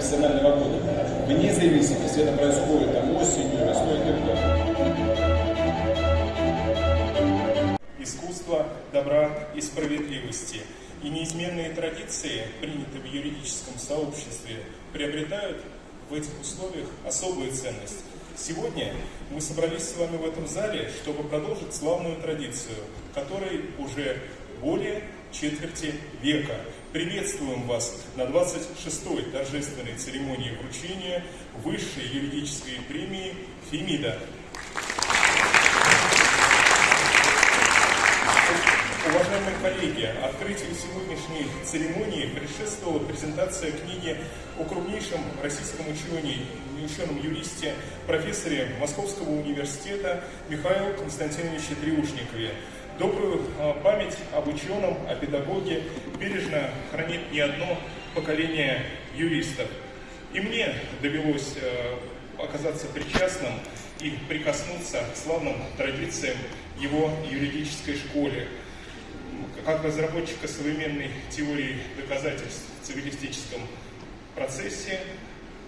профессионального года. Вне зависимости, это происходит там осенью, весной и так далее. Искусство добра и справедливости и неизменные традиции, принятые в юридическом сообществе, приобретают в этих условиях особую ценность. Сегодня мы собрались с вами в этом зале, чтобы продолжить славную традицию, которой уже более четверти века. Приветствуем вас на 26-й торжественной церемонии вручения высшей юридической премии «Фемида». Уважаемые коллеги, открытию сегодняшней церемонии предшествовала презентация книги о крупнейшем российском учене, ученом-юристе, профессоре Московского университета Михаиле Константиновиче Триушникове. Добрую а, память об ученом, о педагоге бережно хранит не одно поколение юристов. И мне довелось э, оказаться причастным и прикоснуться к славным традициям его юридической школе – как разработчика современной теории доказательств в цивилистическом процессе,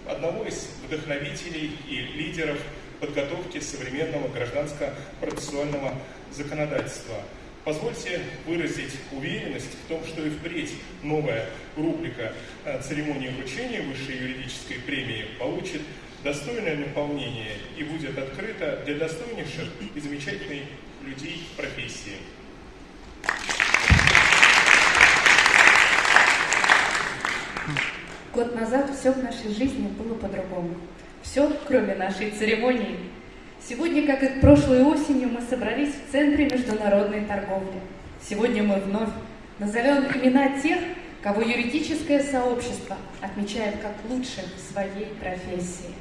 одного из вдохновителей и лидеров подготовки современного гражданско-процессуального законодательства. Позвольте выразить уверенность в том, что и впредь новая рубрика э, церемонии вручения высшей юридической премии получит достойное наполнение и будет открыта для достойнейших и замечательных людей профессии. Год назад все в нашей жизни было по-другому. Все, кроме нашей церемонии. Сегодня, как и прошлой осенью, мы собрались в Центре международной торговли. Сегодня мы вновь назовем имена тех, кого юридическое сообщество отмечает как лучших в своей профессии.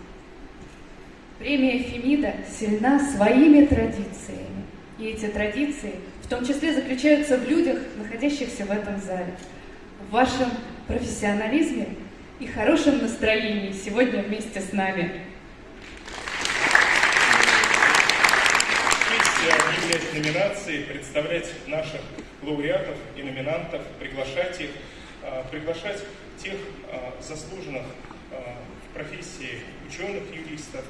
Премия Фемида сильна своими традициями. И эти традиции в том числе заключаются в людях, находящихся в этом зале. В вашем профессионализме и хорошем настроении сегодня вместе с нами. Номинации, представлять наших лауреатов и номинантов, приглашать их, а, приглашать тех а, заслуженных а, в профессии ученых, юристов,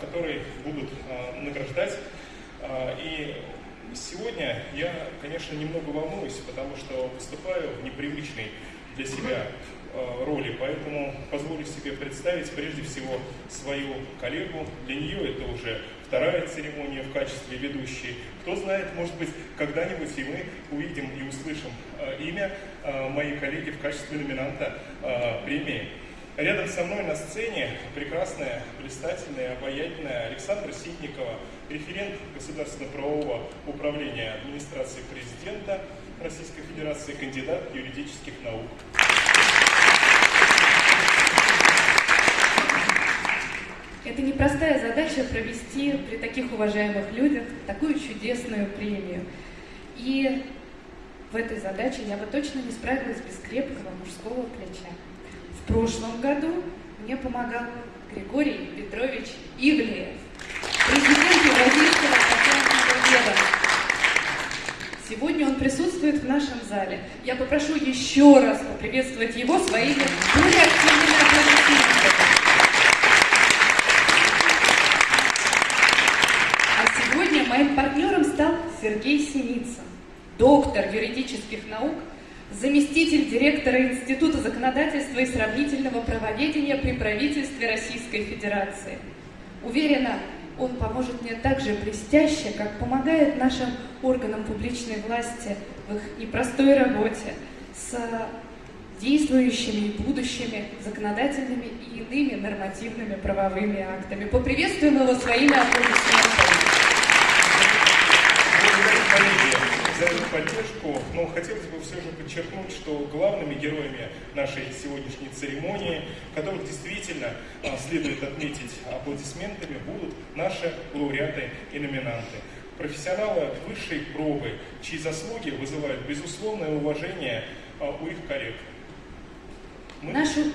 которые будут награждать. И сегодня я, конечно, немного волнуюсь, потому что выступаю в непривычной для себя роли, поэтому позволю себе представить прежде всего свою коллегу. Для нее это уже вторая церемония в качестве ведущей. Кто знает, может быть, когда-нибудь и мы увидим и услышим э, имя э, моей коллеги в качестве номинанта премии. Рядом со мной на сцене прекрасная, блистательная, обаятельная Александра Ситникова, референт Государственно-правового управления администрации президента Российской Федерации, кандидат юридических наук. Это непростая задача провести при таких уважаемых людях такую чудесную премию. И в этой задаче я бы точно не справилась без крепкого мужского плеча. В прошлом году мне помогал Григорий Петрович Ивлеев, президент Евразийского патентного ведомства. Сегодня он присутствует в нашем зале. Я попрошу еще раз поприветствовать его своими более активными аплодисментами. Моим партнером стал Сергей Синицын, доктор юридических наук, заместитель директора Института законодательства и сравнительного правоведения при правительстве Российской Федерации. Уверена, он поможет мне так же блестяще, как помогает нашим органам публичной власти в их непростой работе с действующими и будущими законодательными и иными нормативными правовыми актами. Поприветствуем его своими аплодисментами. Коллеги, за эту поддержку, но хотелось бы все же подчеркнуть, что главными героями нашей сегодняшней церемонии, которых действительно а, следует отметить аплодисментами, будут наши лауреаты и номинанты. Профессионалы высшей пробы, чьи заслуги вызывают безусловное уважение а, у их коллег. Мы... Нашу...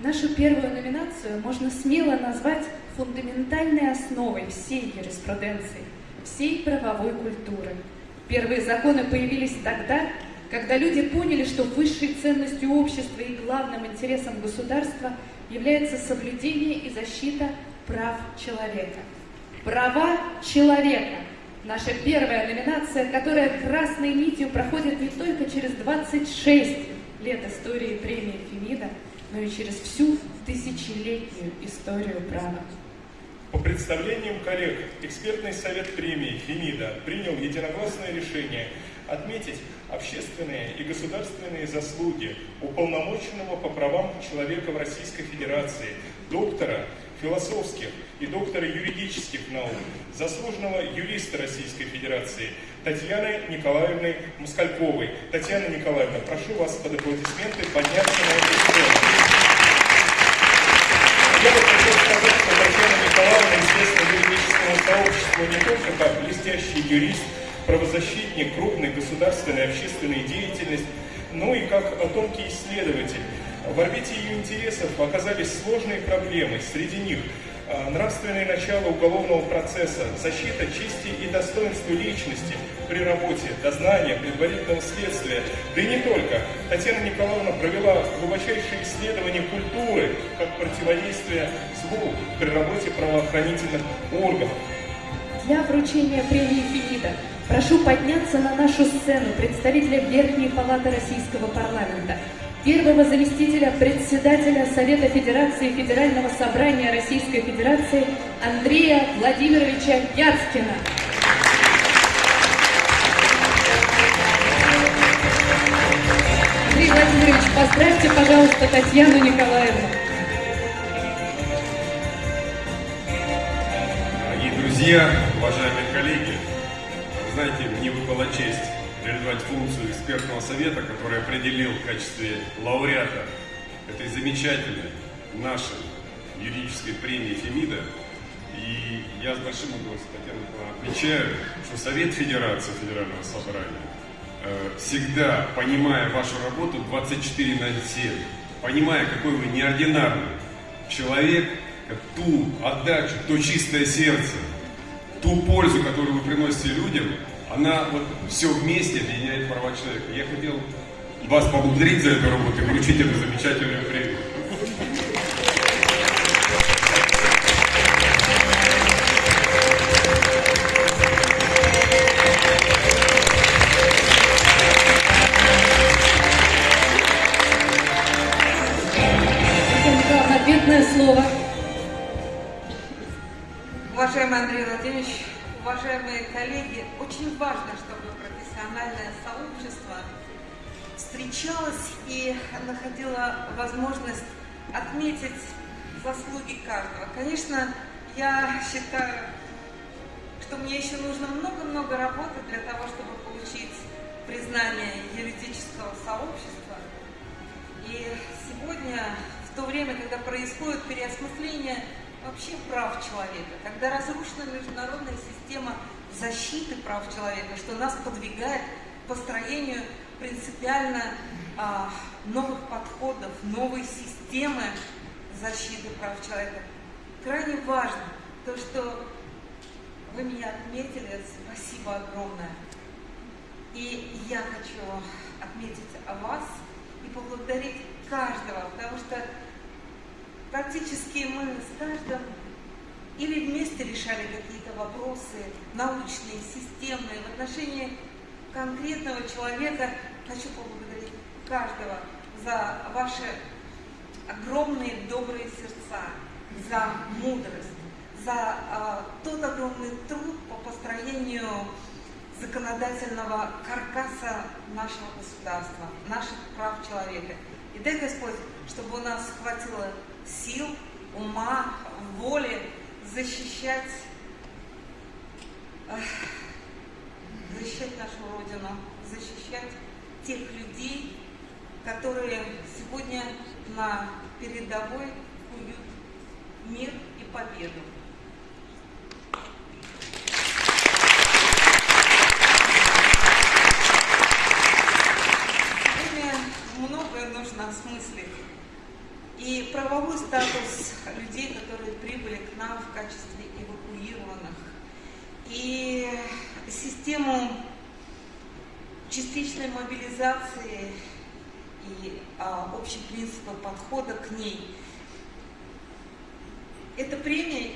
Нашу первую номинацию можно смело назвать фундаментальной основой всей юриспруденции, всей правовой культуры. Первые законы появились тогда, когда люди поняли, что высшей ценностью общества и главным интересом государства является соблюдение и защита прав человека. Права человека – наша первая номинация, которая красной нитью проходит не только через 26 лет истории премии Фемида, но и через всю тысячелетнюю историю права. По представлениям коллег, экспертный совет премии «Фемида» принял единогласное решение отметить общественные и государственные заслуги уполномоченного по правам человека в Российской Федерации, доктора философских и доктора юридических наук, заслуженного юриста Российской Федерации Татьяны Николаевны Москальковой. Татьяна Николаевна, прошу вас под аплодисменты подняться на эту сцену. Я бы хотел сказать, что Татьяна Николаевна известна юридическому сообществу не только как блестящий юрист, правозащитник, крупной государственной и общественной деятельности, но и как тонкий исследователь. В орбите ее интересов оказались сложные проблемы, среди них нравственные начала уголовного процесса, защита чести и достоинства личности при работе, дознания, предварительного следствия. Да и не только. Татьяна Николаевна провела глубочайшее исследование культуры как противодействие злу при работе правоохранительных органов. Для вручения премии Фемида прошу подняться на нашу сцену представителя Верхней Палаты Российского парламента – первого заместителя председателя Совета Федерации Федерального собрания Российской Федерации Андрея Владимировича Яцкина. Андрей Владимирович, поздравьте, пожалуйста, Татьяну Николаевну. Дорогие друзья, реализовать функцию экспертного совета, который определил в качестве лауреата этой замечательной нашей юридической премии Фемида. И я с большим удовольствием, отмечаю, что Совет Федерации Федерального Собрания э, всегда, понимая вашу работу 24 на 7, понимая, какой вы неординарный человек, ту отдачу, то чистое сердце, ту пользу, которую вы приносите людям, она вот все вместе объединяет права человека. Я хотел вас поблагодарить за эту работу и вручить эту замечательную премию. Ответное слово. Уважаемый Андрей Владимирович, уважаемые коллеги, очень важно, чтобы профессиональное сообщество встречалось и находило возможность отметить заслуги каждого. Конечно, я считаю, что мне еще нужно много-много работы для того, чтобы получить признание юридического сообщества. И сегодня, в то время, когда происходит переосмысление вообще прав человека, когда разрушена международная система защиты прав человека, что нас подвигает к построению принципиально а, новых подходов, новой системы защиты прав человека. Крайне важно то, что вы меня отметили, спасибо огромное. И я хочу отметить о вас и поблагодарить каждого, потому что практически мы с каждым или вместе решали какие-то вопросы научные, системные. В отношении конкретного человека хочу поблагодарить каждого за ваши огромные добрые сердца, за мудрость, за э, тот огромный труд по построению законодательного каркаса нашего государства, наших прав человека. И дай Господь, чтобы у нас хватило сил, ума, воли защищать, защищать нашу Родину, защищать тех людей, которые сегодня на передовой куют мир и победу. Сегодня многое нужно осмыслить. И правовой статус людей, которые прибыли к нам в качестве эвакуированных, и систему частичной мобилизации и а, общий принцип подхода к ней. Эта премия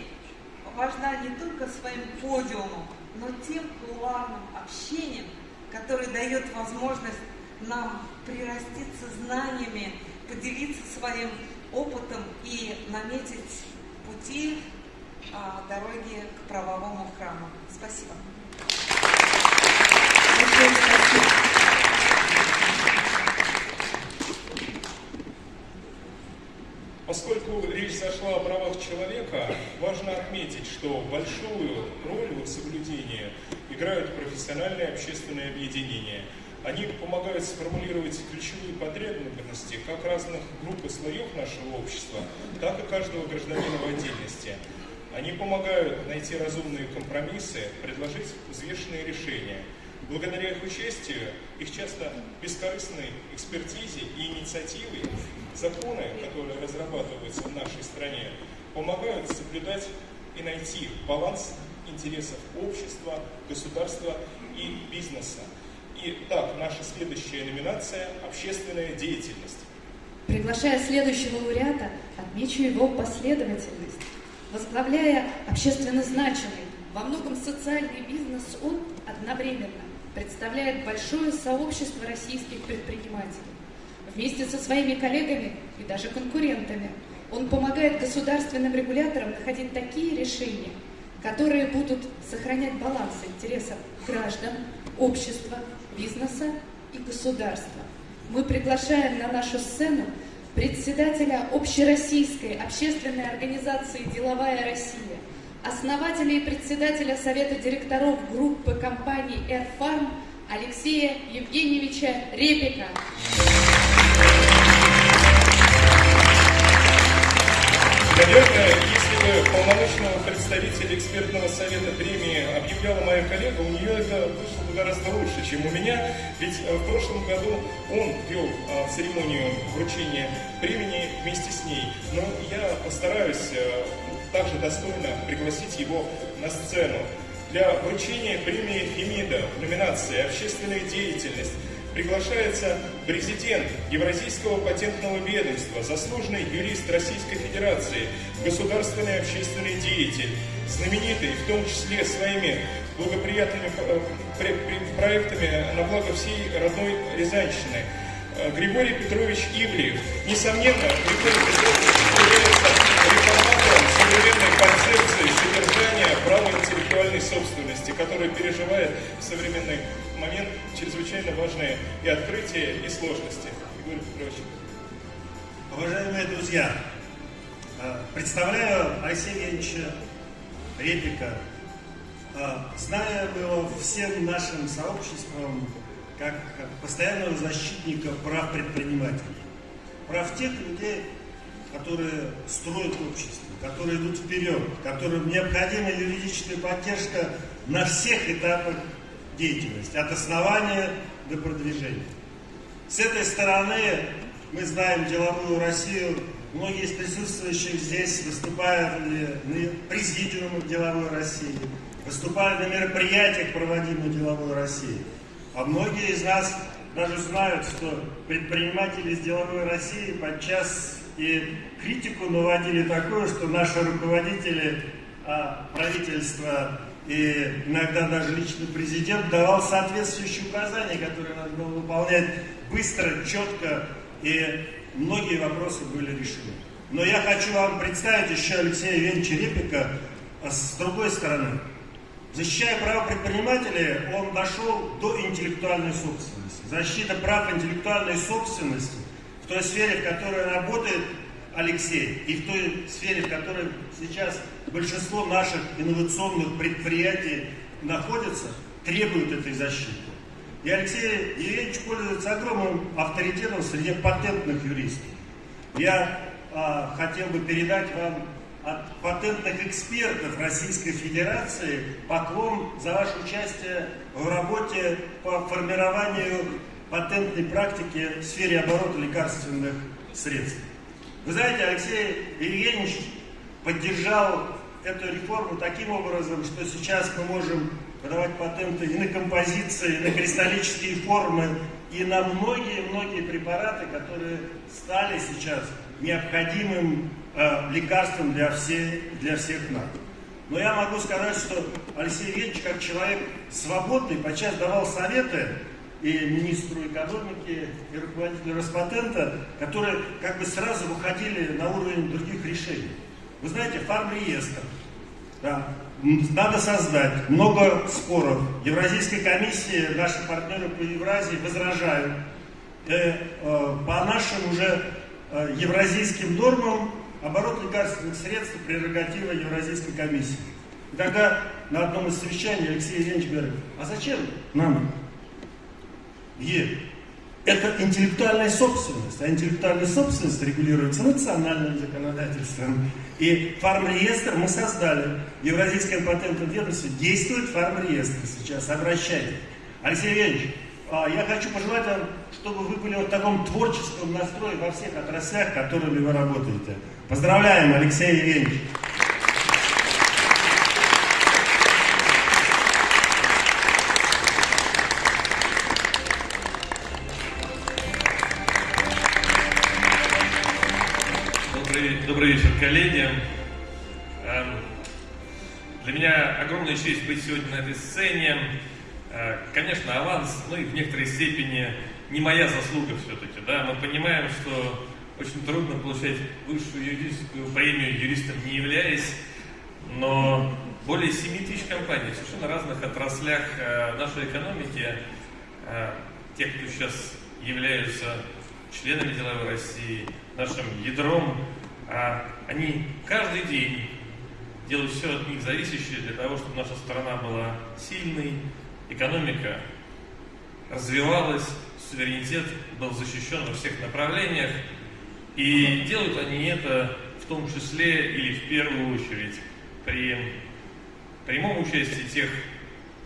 важна не только своим подиумом, но тем кулуарным общением, который дает возможность нам прираститься знаниями, поделиться своим опытом и наметить пути а, дороги к правовому храму. Спасибо. Поскольку речь зашла о правах человека, важно отметить, что большую роль в соблюдении играют профессиональные общественные объединения. Они помогают сформулировать ключевые потребности как разных групп и слоев нашего общества, так и каждого гражданина в отдельности. Они помогают найти разумные компромиссы, предложить взвешенные решения. Благодаря их участию, их часто бескорыстной экспертизе и инициативе, законы, которые разрабатываются в нашей стране, помогают соблюдать и найти баланс интересов общества, государства и бизнеса. Итак, наша следующая номинация – общественная деятельность. Приглашая следующего лауреата, отмечу его последовательность. Возглавляя общественно значимый, во многом социальный бизнес, он одновременно представляет большое сообщество российских предпринимателей. Вместе со своими коллегами и даже конкурентами он помогает государственным регуляторам находить такие решения, которые будут сохранять баланс интересов граждан, общества, бизнеса и государства. Мы приглашаем на нашу сцену председателя Общероссийской общественной организации «Деловая Россия», основателя и председателя Совета директоров группы компаний «Эрфарм» Алексея Евгеньевича Репика. Наверное, если полномочного представителя экспертного совета премии объявляла моя коллега, у нее это вышло бы гораздо лучше, чем у меня. Ведь э, в прошлом году он вел а, церемонию вручения премии вместе с ней. Но я постараюсь э, также достойно пригласить его на сцену. Для вручения премии Фемида в номинации «Общественная деятельность» приглашается президент Евразийского патентного ведомства, заслуженный юрист Российской Федерации, государственный общественный деятель, знаменитый в том числе своими благоприятными э, проектами на благо всей родной Рязанщины. Э, Григорий Петрович Ивлев. Несомненно, Григорий Петрович является реформатором современной концепции содержания права интеллектуальной собственности, которая переживает в момент чрезвычайно важные и открытия, и сложности. Григорий Петрович. Уважаемые друзья, э, представляю Алексея Репика. Э, Знаю его всем нашим сообществом как постоянного защитника прав предпринимателей. Прав тех людей, которые строят общество, которые идут вперед, которым необходима юридическая поддержка на всех этапах деятельности, от основания до продвижения. С этой стороны мы знаем деловую Россию, многие из присутствующих здесь выступали на президиумах деловой России, выступали на мероприятиях, проводимых деловой России. А многие из нас даже знают, что предприниматели из деловой России подчас и критику наводили такое, что наши руководители а правительство и иногда даже лично президент давал соответствующие указания, которые надо было выполнять быстро, четко, и многие вопросы были решены. Но я хочу вам представить еще Алексея Евгеньевича Репика с другой стороны. Защищая права предпринимателей, он дошел до интеллектуальной собственности. Защита прав интеллектуальной собственности в той сфере, в которой работает Алексей, и в той сфере, в которой сейчас большинство наших инновационных предприятий находится, требует этой защиты. И Алексей Евгеньевич пользуется огромным авторитетом среди патентных юристов. Я а, хотел бы передать вам от патентных экспертов Российской Федерации поклон за ваше участие в работе по формированию патентной практики в сфере оборота лекарственных средств. Вы знаете, Алексей Евгеньевич поддержал эту реформу таким образом, что сейчас мы можем подавать патенты и на композиции, и на кристаллические формы, и на многие-многие препараты, которые стали сейчас необходимым э, лекарством для, все, для всех нас. Но я могу сказать, что Алексей Евгеньевич, как человек свободный, подчас давал советы и министру экономики, и руководителю Роспатента, которые как бы сразу выходили на уровень других решений. Вы знаете, фармреестр, да, надо создать. Много споров. Евразийской комиссии наши партнеры по Евразии возражают. Э, э, по нашим уже э, евразийским нормам оборот лекарственных средств прерогатива Евразийской комиссии. И тогда на одном из совещаний Алексей Евгеньевич говорит, а зачем нам Е? Это интеллектуальная собственность, а интеллектуальная собственность регулируется национальным законодательством. И фармреестр мы создали. Евразийское патентное ведомство действует фармреестр сейчас, обращайтесь. Алексей Евгеньевич, а, я хочу пожелать вам, чтобы вы были в таком творческом настрое во всех отраслях, которыми вы работаете. Поздравляем, Алексей Евгеньевич. Добрый вечер, коллеги. Эм, для меня огромная честь быть сегодня на этой сцене. Э, конечно, аванс, ну и в некоторой степени не моя заслуга все-таки. Да? Мы понимаем, что очень трудно получать высшую юридическую премию юристом не являясь, но более 7 тысяч компаний в совершенно разных отраслях э, нашей экономики, э, тех, кто сейчас являются членами деловой России, нашим ядром а они каждый день делают все от них зависящее для того, чтобы наша страна была сильной, экономика развивалась, суверенитет был защищен во всех направлениях. И делают они это в том числе или в первую очередь при прямом участии тех,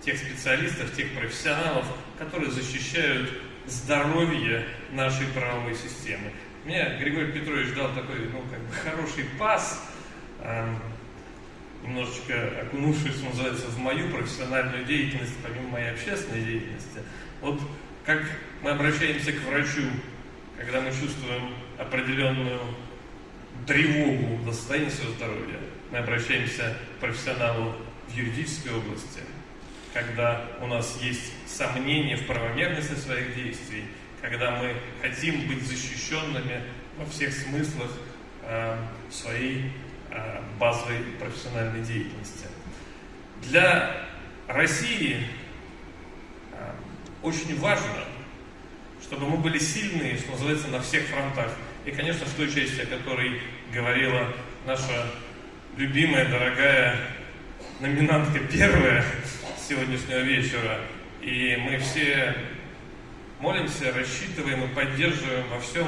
тех специалистов, тех профессионалов, которые защищают здоровье нашей правовой системы. Мне Григорий Петрович дал такой, ну, как бы хороший пас, э, немножечко окунувшись, называется, в мою профессиональную деятельность, помимо моей общественной деятельности. Вот как мы обращаемся к врачу, когда мы чувствуем определенную тревогу за состояние своего здоровья, мы обращаемся к профессионалу в юридической области, когда у нас есть сомнения в правомерности своих действий, когда мы хотим быть защищенными во всех смыслах э, своей э, базовой профессиональной деятельности. Для России э, очень важно, чтобы мы были сильные, что называется, на всех фронтах. И, конечно, в той части, о которой говорила наша любимая, дорогая номинантка первая сегодняшнего вечера. И мы все молимся, рассчитываем и поддерживаем во всем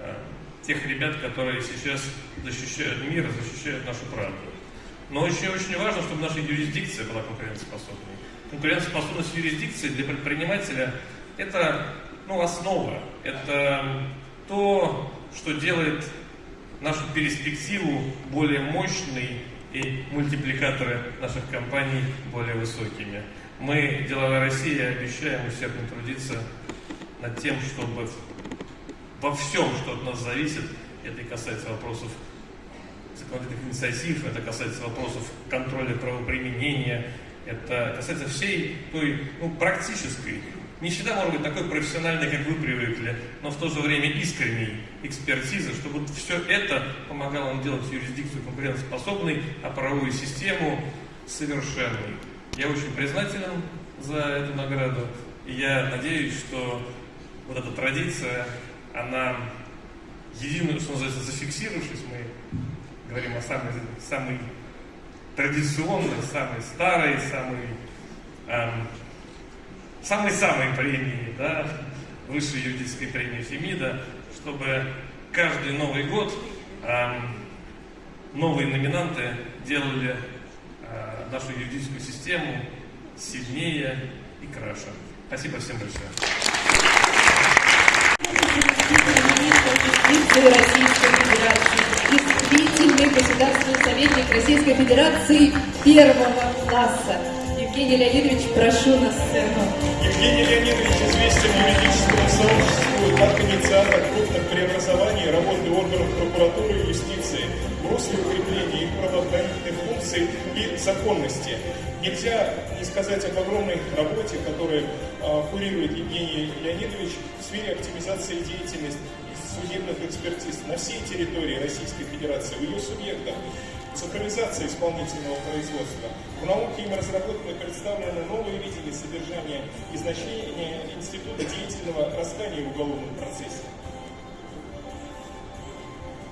э, тех ребят, которые сейчас защищают мир, защищают нашу правду. Но очень-очень важно, чтобы наша юрисдикция была конкурентоспособной. Конкурентоспособность юрисдикции для предпринимателя – это ну, основа, это то, что делает нашу перспективу более мощной и мультипликаторы наших компаний более высокими. Мы, Деловая Россия, обещаем усердно трудиться над тем, чтобы во всем, что от нас зависит, это и касается вопросов законодательных инициатив, это касается вопросов контроля правоприменения, это касается всей той ну, практической, не всегда может быть такой профессиональной, как вы привыкли, но в то же время искренней экспертизы, чтобы все это помогало нам делать юрисдикцию конкурентоспособной, а правовую систему совершенной. Я очень признателен за эту награду, и я надеюсь, что вот эта традиция, она единую, что называется, зафиксировавшись, мы говорим о самой, самой традиционной, самой старой, самой эм, самой-самой премии, да, высшей юридической премии Фемида, чтобы каждый Новый год эм, новые номинанты делали э, нашу юридическую систему сильнее и краше. Спасибо всем большое. Российской Федерации, действительный государственный советник Российской Федерации первого класса. Евгений Леонидович, прошу на сцену. Евгений Леонидович известен юридическому сообществу как инициатор крупных преобразований работы органов прокуратуры и юстиции в русле укрепления их правоохранительных функций и законности. Нельзя не сказать об огромной работе, которую э, курирует Евгений Леонидович в сфере оптимизации деятельности судебных экспертиз на всей территории Российской Федерации, в ее субъектах цифровизация исполнительного производства. В науке им разработаны представлены новые видения содержания и значения института деятельного раскания в уголовном процессе.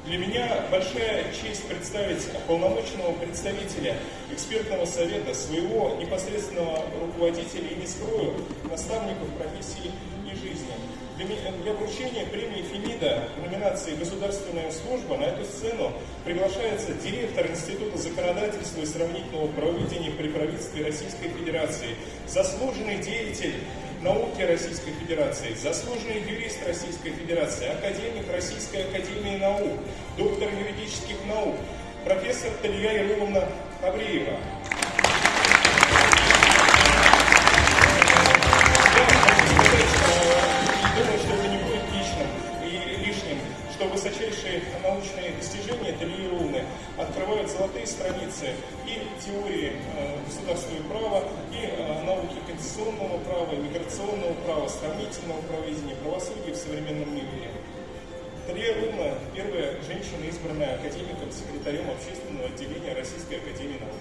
Для меня большая честь представить полномочного представителя экспертного совета, своего непосредственного руководителя и не скрою, наставников профессии и жизни. Для вручения премии Фемида в номинации «Государственная служба» на эту сцену приглашается директор Института законодательства и сравнительного правоведения при правительстве Российской Федерации, заслуженный деятель науки Российской Федерации, заслуженный юрист Российской Федерации, академик Российской Академии Наук, доктор юридических наук, профессор Талия Яровна Хабриева. Открывают золотые страницы и теории э, государственного права, и э, науки конституционного права, миграционного права, сравнительного правоведения, правосудия в современном мире. Талия Руна – первая женщина, избранная академиком, секретарем общественного отделения Российской Академии Наук.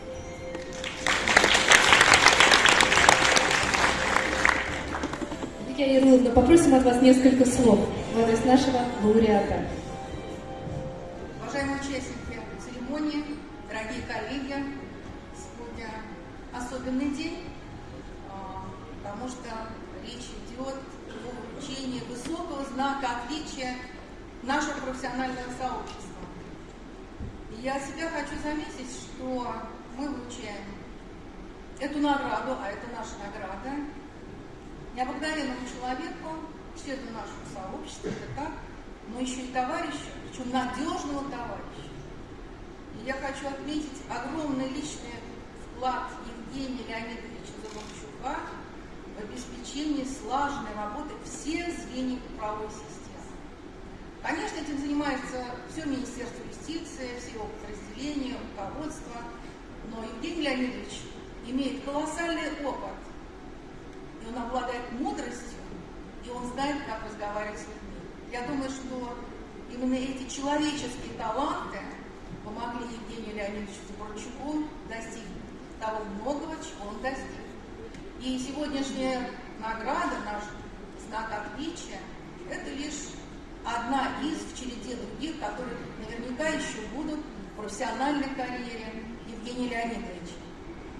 Татьяна Ярловна, попросим от вас несколько слов в адрес нашего лауреата. Награду, а это наша награда, необыкновенному человеку, члену нашего сообщества, это так, но еще и товарищу, причем надежного товарища. И я хочу отметить огромный личный вклад Евгения Леонидовича Заборчука в обеспечении слаженной работы всех звеньев правовой системы. Конечно, этим занимается все Министерство юстиции, все его подразделения, руководство, но Евгений Леонидович имеет колоссальный опыт и он обладает мудростью, и он знает, как разговаривать с людьми. Я думаю, что именно эти человеческие таланты помогли Евгению Леонидовичу Заборчуку достигнуть того многого, чего он достиг. И сегодняшняя награда, наш знак отличия, это лишь одна из в череде других, которые наверняка еще будут в профессиональной карьере Евгения Леонидовича.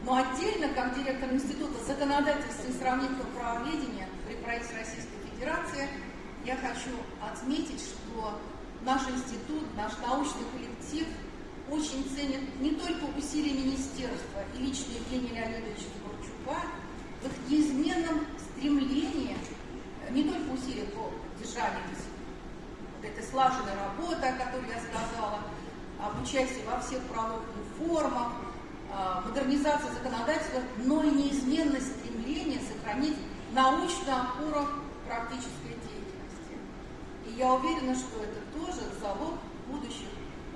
Но отдельно, как директор Института законодательства и сравнительного правоведения при правительстве Российской Федерации, я хочу отметить, что наш институт, наш научный коллектив очень ценит не только усилия министерства и лично Евгения Леонидовича Дворчука в их неизменном стремлении, не только усилия по поддержанию вот этой слаженной работы, о которой я сказала, об участии во всех правовых реформах, Э, модернизация законодательства, но и неизменность стремления сохранить научную опору практической деятельности. И я уверена, что это тоже залог будущих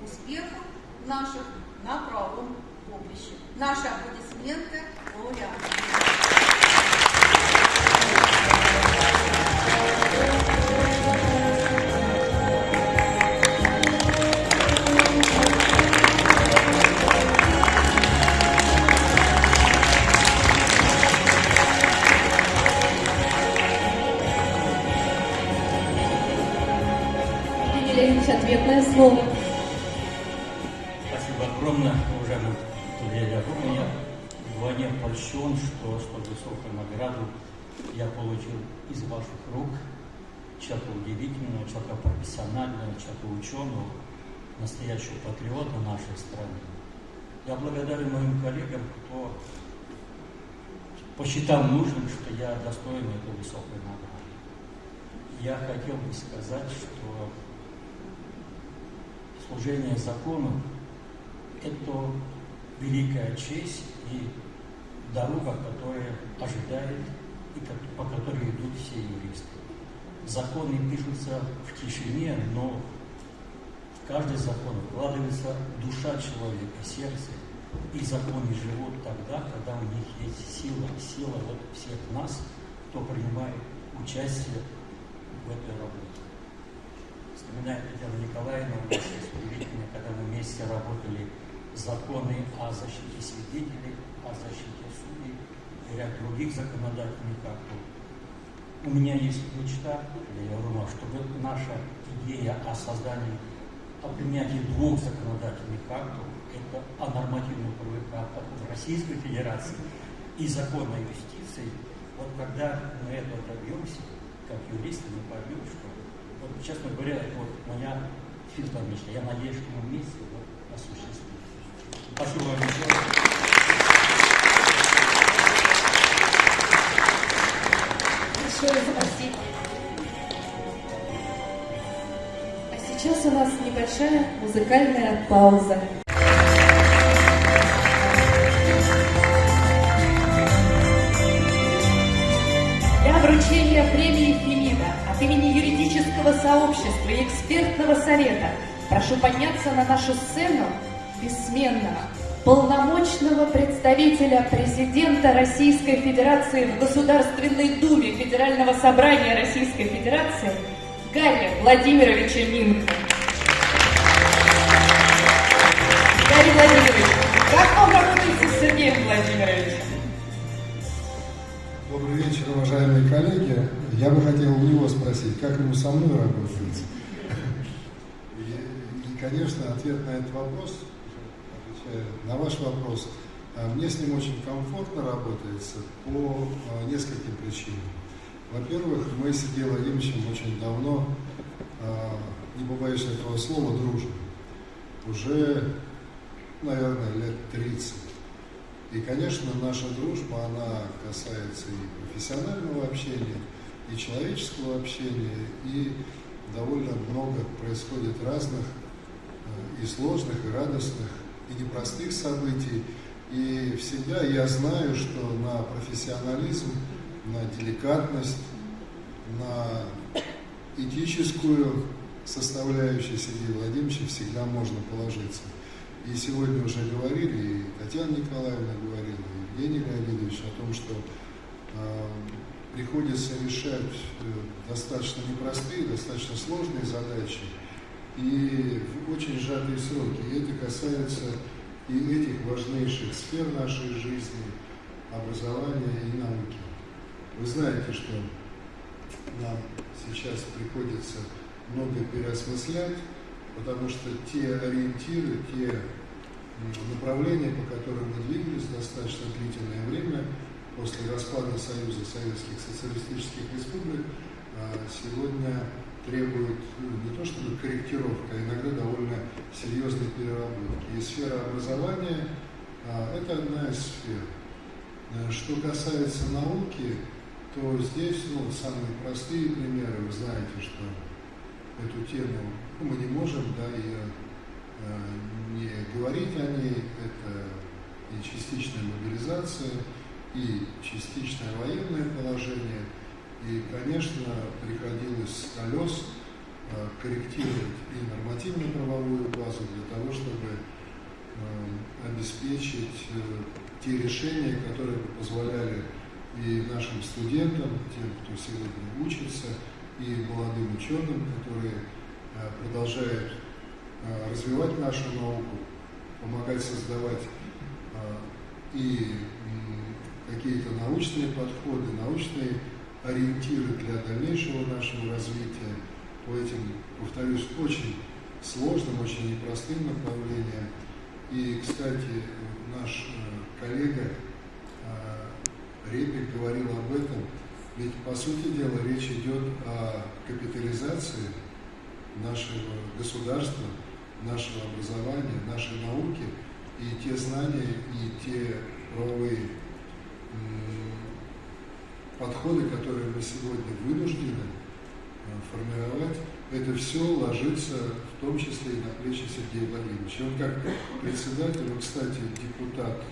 успехов наших на правом поприще. Наши аплодисменты лауреатам. Слово. Спасибо огромное, уважаемый Илья Яковлевич. Я вдвойне польщен, что столь высокую награду я получил из ваших рук. Человека удивительного, человека профессионального, человека ученого, настоящего патриота нашей страны. Я благодарен моим коллегам, кто посчитал нужным, что я достоин этой высокой награды. Я хотел бы сказать, что служение закону – это великая честь и дорога, которая ожидает и по которой идут все юристы. Законы пишутся в тишине, но в каждый закон вкладывается душа человека, сердце, и законы живут тогда, когда у них есть сила, сила вот всех нас, кто принимает участие в этой работе. Вспоминаю Татьяну Николаевну, у нас есть удивительно, когда мы вместе работали законы о защите свидетелей, о защите судей и ряд других законодательных актов. У меня есть мечта, я говорю, чтобы наша идея о создании, о принятии двух законодательных актов, это о нормативных правовых в Российской Федерации и закон о юстиции, вот когда мы этого добьемся, как юристы, мы поймем, что, вот, честно говоря, вот моя светлая мечта. Я надеюсь, что мы вместе вот, осуществим. Спасибо вам большое. Большое спасибо. А сейчас у нас небольшая музыкальная пауза. Сообщества и экспертного совета прошу подняться на нашу сцену бессменного, полномочного представителя президента Российской Федерации в Государственной Думе Федерального собрания Российской Федерации Гарри Владимировича Минка. Гарри Владимирович, как вам работаете с Сергеем Владимировичем? Добрый вечер, уважаемые коллеги. Я бы хотел у него спросить, как ему со мной работать. И, конечно, ответ на этот вопрос, на ваш вопрос, а, мне с ним очень комфортно работается по а, нескольким причинам. Во-первых, мы с Сергеем Владимировичем очень давно, а, не побоюсь этого слова, дружим. Уже, наверное, лет 30. И, конечно, наша дружба, она касается и профессионального общения, и человеческого общения, и довольно много происходит разных э, и сложных, и радостных, и непростых событий. И всегда я знаю, что на профессионализм, на деликатность, на этическую составляющую Сергея Владимировича всегда можно положиться. И сегодня уже говорили, и Татьяна Николаевна говорила, и Евгений Леонидович о том, что э, приходится решать э, достаточно непростые, достаточно сложные задачи и в очень сжатые сроки. И это касается и этих важнейших сфер нашей жизни, образования и науки. Вы знаете, что нам сейчас приходится много переосмыслять, потому что те ориентиры, те направления, по которым мы двигались достаточно длительное время после распада Союза Советских Социалистических Республик, а, сегодня требуют ну, не то чтобы корректировка, а иногда довольно серьезной переработки. И сфера образования а, – это одна из сфер. Э, Что касается науки, то здесь ну, самые простые примеры. Вы знаете, что эту тему мы не можем да, и, э, не говорить о ней. Это и частичная мобилизация, и частичное военное положение. И, конечно, приходилось с колес э, корректировать и нормативно-правовую базу для того, чтобы обеспечить те решения, которые позволяли и нашим студентам, тем, кто сегодня учится, и молодым ученым, которые продолжают развивать нашу науку, помогать создавать и какие-то научные подходы, научные ориентиры для дальнейшего нашего развития по этим, повторюсь, очень сложным, очень непростым направлениям. И, кстати, наш э, коллега э, Репик говорил об этом, ведь, по сути дела, речь идет о капитализации нашего государства, нашего образования, нашей науки, и те знания, и те правовые подходы, которые мы сегодня вынуждены э, формировать, это все ложится в том числе и на плечи Сергея Владимировича. Он как председатель, он, кстати, депутат,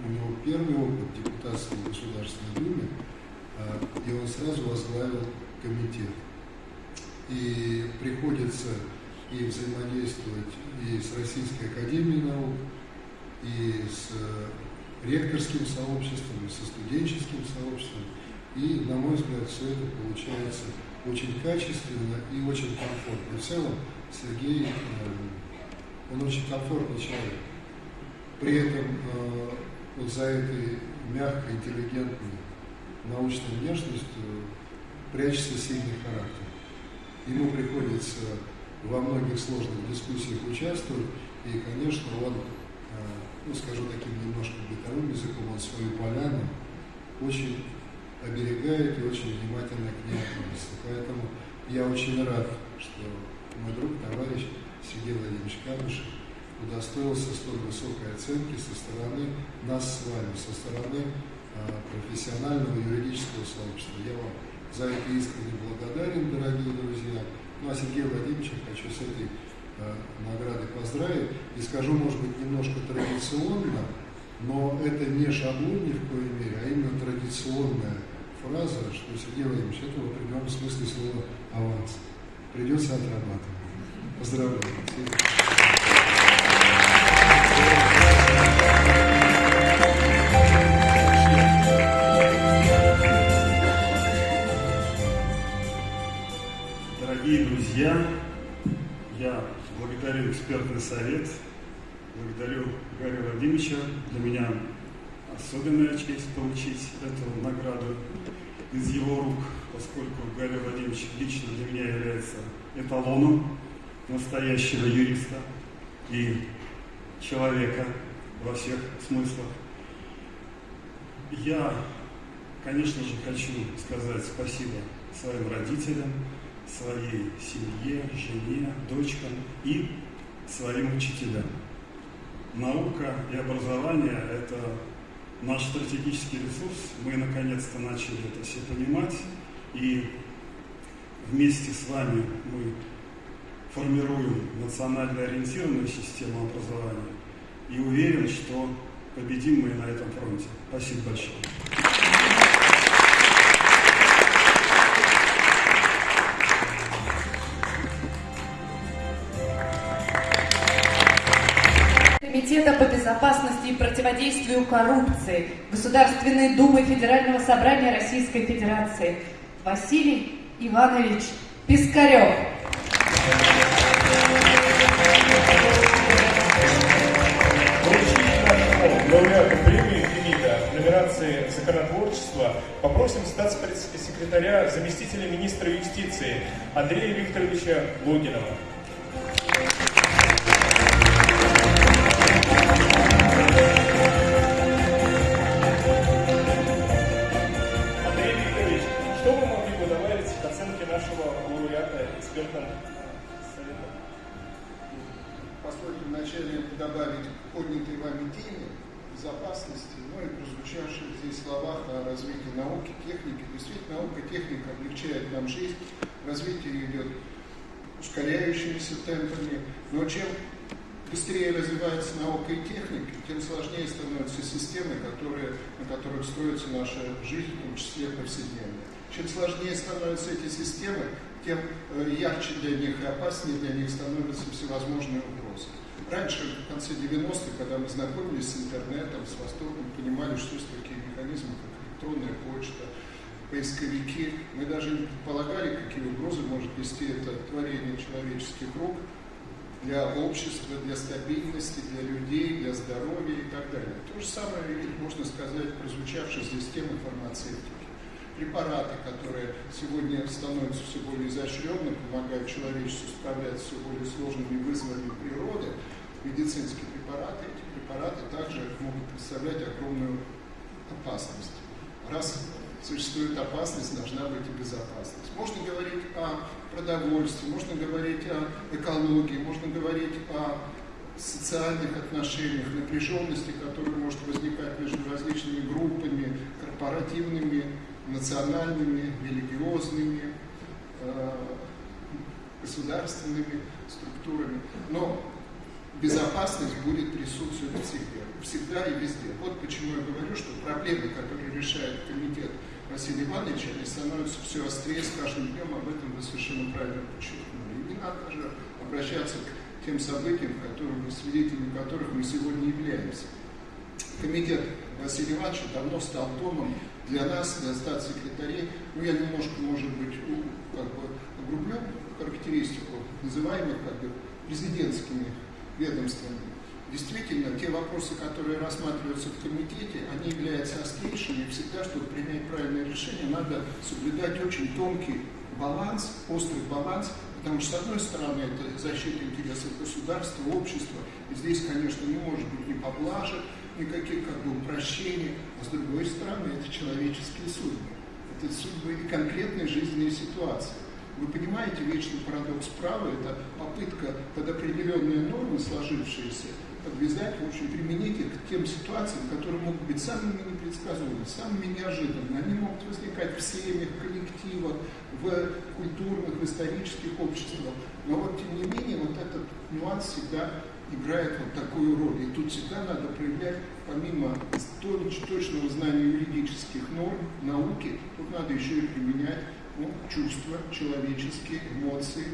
у него первый опыт депутатства в Государственной Думе, э, и он сразу возглавил комитет. И приходится и взаимодействовать и с Российской Академией Наук, и с э, ректорским сообществом, и со студенческим сообществом. И, на мой взгляд, все это получается очень качественно и очень комфортно. В целом, Сергей, э, он очень комфортный человек. При этом э, вот за этой мягкой, интеллигентной научной внешностью прячется сильный характер. Ему приходится во многих сложных дискуссиях участвовать, и, конечно, он, э, ну, скажу таким немножко бытовым языком, он свою поляну очень оберегает и очень внимательно к ней относится. Поэтому я очень рад, что мой друг, товарищ Сергей Владимирович Камышев удостоился столь высокой оценки со стороны нас с вами, со стороны а, профессионального юридического сообщества. Я вам за это искренне благодарен, дорогие друзья. Ну а Сергея Владимировича хочу с этой а, наградой поздравить и скажу, может быть, немножко традиционно, но это не шаблон ни в коей мере, а именно традиционная фраза, что Сергей Владимирович, это в определенном смысле слова аванс. Придется отрабатывать. Поздравляю. Друзья, я благодарю экспертный совет, благодарю Гарри Владимировича. Для меня особенная честь получить эту награду из его рук, поскольку Гарри Владимирович лично для меня является эталоном настоящего юриста и человека во всех смыслах. Я, конечно же, хочу сказать спасибо своим родителям, своей семье, жене, дочкам и своим учителям. Наука и образование – это наш стратегический ресурс. Мы наконец-то начали это все понимать. И вместе с вами мы формируем национально ориентированную систему образования. И уверен, что победим мы на этом фронте. Спасибо большое. Комитета по безопасности и противодействию коррупции Государственной Думы Федерального собрания Российской Федерации Василий Иванович Пискарев. лауреату премии Фемида в номинации «Законотворчество» попросим статс-секретаря, заместителя министра юстиции Андрея Викторовича Логинова. Вначале добавить поднятой вами теме безопасности, ну и прозвучавших здесь словах о развитии науки, техники. Действительно, наука, техника облегчает нам жизнь, развитие идет ускоряющимися темпами, но чем быстрее развивается наука и техника, тем сложнее становятся системы, которые, на которых строится наша жизнь, в том числе повседневная. Чем сложнее становятся эти системы, тем э, ярче для них и опаснее для них становятся всевозможные. Раньше, в конце 90-х, когда мы знакомились с интернетом, с Востоком, понимали, что есть такие механизмы, как электронная почта, поисковики. Мы даже не предполагали, какие угрозы может нести это творение человеческих рук для общества, для стабильности, для людей, для здоровья и так далее. То же самое можно сказать, прозвучавшей здесь темы фармацевтики. Препараты, которые сегодня становятся все более изощренными, помогают человечеству справляться с все более сложными вызовами природы, медицинские препараты, эти препараты также могут представлять огромную опасность. Раз существует опасность, должна быть и безопасность. Можно говорить о продовольствии, можно говорить о экологии, можно говорить о социальных отношениях, напряженности, которая может возникать между различными группами, корпоративными, национальными, религиозными, э, государственными структурами. Но безопасность будет присутствовать всегда, всегда и везде. Вот почему я говорю, что проблемы, которые решает комитет Василия Ивановича, они становятся все острее с каждым днем, об этом вы совершенно правильно подчеркнули. И не надо даже обращаться к тем событиям, которым, свидетелями которых мы сегодня являемся. Комитет Василия Ивановича давно стал домом для нас, для статс-секретарей. Ну, я немножко, может быть, как бы огрублю характеристику, называемых как бы президентскими ведомствами. Действительно, те вопросы, которые рассматриваются в комитете, они являются острейшими, и всегда, чтобы принять правильное решение, надо соблюдать очень тонкий баланс, острый баланс, потому что, с одной стороны, это защита интересов государства, общества, и здесь, конечно, не может быть ни поблажек, никаких как бы упрощений, а с другой стороны, это человеческие судьбы. Это судьбы и конкретные жизненные ситуации. Вы понимаете, вечный парадокс права – это попытка под определенные нормы, сложившиеся, подвязать, в общем, применить их к тем ситуациям, которые могут быть самыми непредсказуемыми, самыми неожиданными. Они могут возникать в семьях, коллективах, в культурных, в исторических обществах. Но вот, тем не менее, вот этот нюанс всегда играет вот такую роль. И тут всегда надо проявлять, помимо точного знания юридических норм, науки, тут надо еще и применять ну, чувства человеческие, эмоции,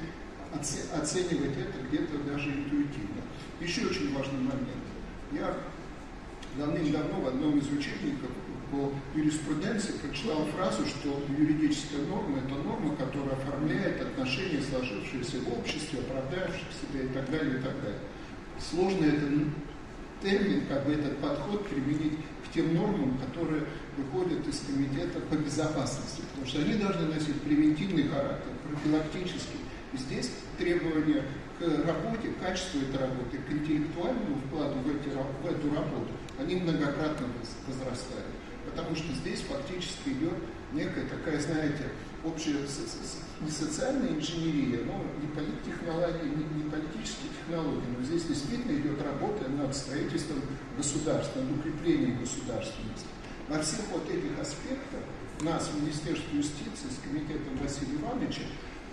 оценивать это где-то даже интуитивно. Еще очень важный момент. Я давным-давно в одном из учебников по юриспруденции прочитал фразу, что юридическая норма – это норма, которая оформляет отношения, сложившиеся в обществе, оправдающих себя и так далее, и так далее. Сложно этот термин, как бы этот подход применить к тем нормам, которые выходят из комитета по безопасности, потому что они должны носить превентивный характер, профилактический. И здесь требования к работе, к качеству этой работы, к интеллектуальному вкладу в, эти, в эту работу, они многократно возрастают. Потому что здесь фактически идет некая такая, знаете, общая не социальная инженерия, но не политтехнологии, не, не политические технологии, но здесь действительно идет работа над строительством государства, над укреплением государственности. Во всех вот этих аспектах нас, Министерство юстиции, с комитетом Василия Ивановича,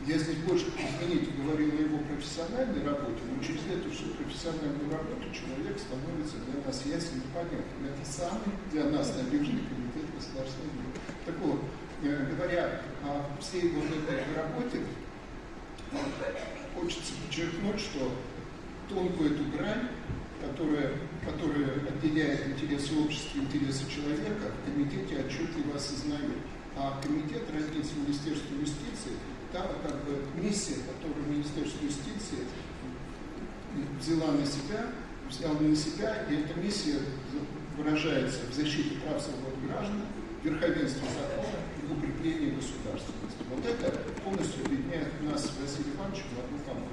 я здесь больше, извините, говорил о его профессиональной работе, но через эту всю профессиональную работу человек становится для нас ясен и понятен. Это самый для нас надежный комитет государственной думы. Так вот, э, говоря о всей вот этой работе, хочется подчеркнуть, что тонкую эту грань, которая, которая отделяет интересы общества и интересы человека, в комитете отчетливо осознают. А комитет раздельно Министерства юстиции там как бы миссия, которую Министерство юстиции взяла на себя, взяла на себя, и эта миссия выражается в защите прав свобод граждан, верховенстве закона и в укреплении государственности. Вот это полностью объединяет нас с Василием Ивановичем в одну команду.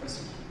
Спасибо.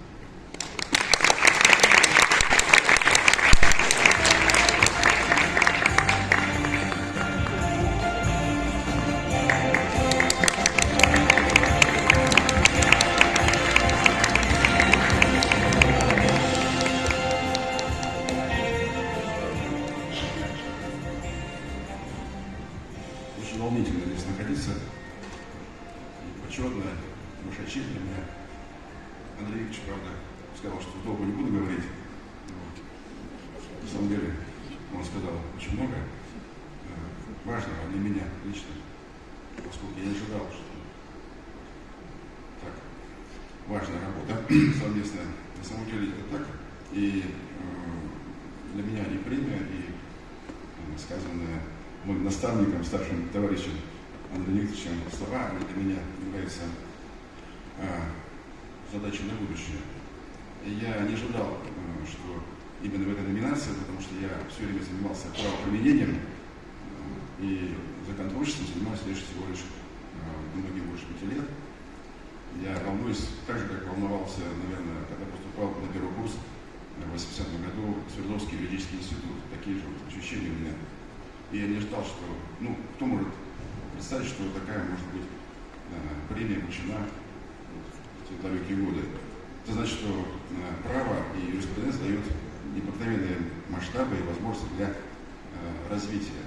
Развития.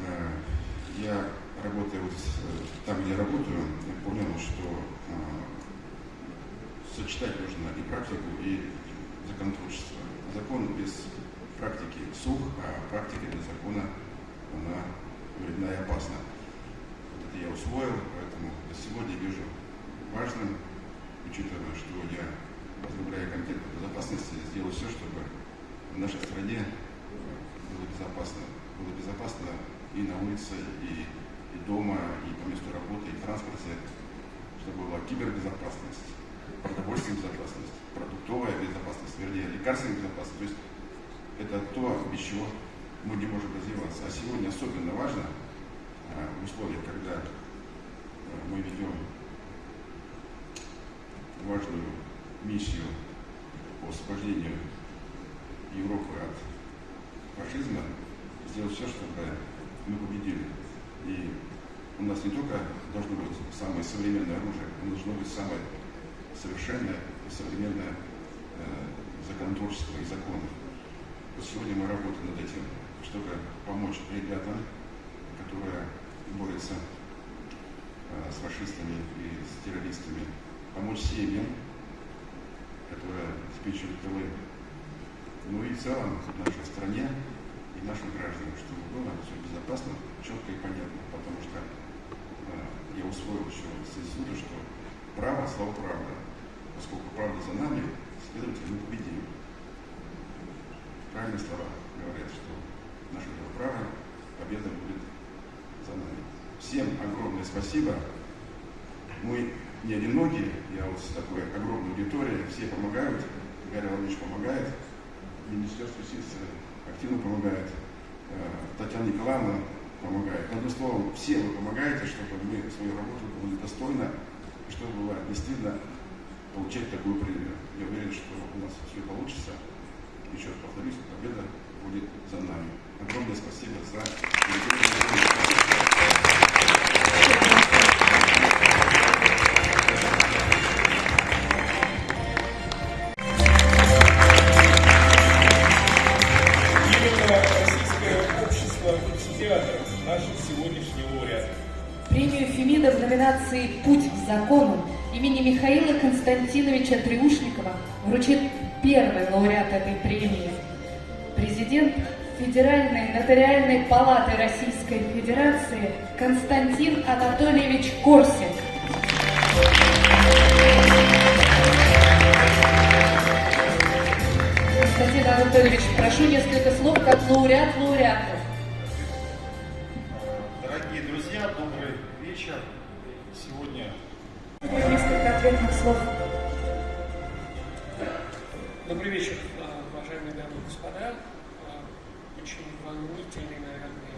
Э, я работая вот там, где работаю, я понял, что э, сочетать нужно и практику, и законотворчество. Закон без практики сух, а практика без закона, она вредна и опасна. Вот это я усвоил, поэтому сегодня вижу важным, учитывая, что я возглавляю комитет по безопасности, сделаю все, чтобы в нашей стране безопасно. Было безопасно и на улице, и, и дома, и по месту работы, и в транспорте, чтобы была кибербезопасность, продовольственная безопасность, продуктовая безопасность, вернее, лекарственная безопасность. То есть это то, без чего мы не можем развиваться. А сегодня особенно важно а, в условиях, когда а, мы ведем важную миссию по освобождению Европы от фашизма, сделать все, чтобы мы победили. И у нас не только должно быть самое современное оружие, оно должно быть самое совершенное и современное э, законотворчество и законы. Вот сегодня мы работаем над этим, чтобы помочь ребятам, которые борются э, с фашистами и с террористами, помочь семьям, которые спичивают тылы, ну и в целом в нашей стране и нашим гражданам, чтобы было все безопасно, четко и понятно, потому что э, я усвоил еще с института, что право – слово правда. Поскольку правда за нами, следовательно, мы победим. Правильные слова говорят, что наше дело право, победа будет за нами. Всем огромное спасибо. Мы не одинокие, я вот с такой огромной аудиторией, все помогают, Гарри Владимирович помогает, Министерство юстиции активно помогает. Э, Татьяна Николаевна помогает. Одним словом, все вы помогаете, чтобы мы свою работу выполнили достойно, и чтобы было действительно получать такую премию. Я уверен, что у нас все получится. Еще раз повторюсь, победа будет за нами. Огромное спасибо за номинации «Путь к закону» имени Михаила Константиновича Триушникова вручит первый лауреат этой премии. Президент Федеральной нотариальной палаты Российской Федерации Константин Анатольевич Корсик. Константин Анатольевич, прошу несколько слов как лауреат лауреата. Добрый вечер, уважаемые дамы и господа. Очень волнительный, наверное,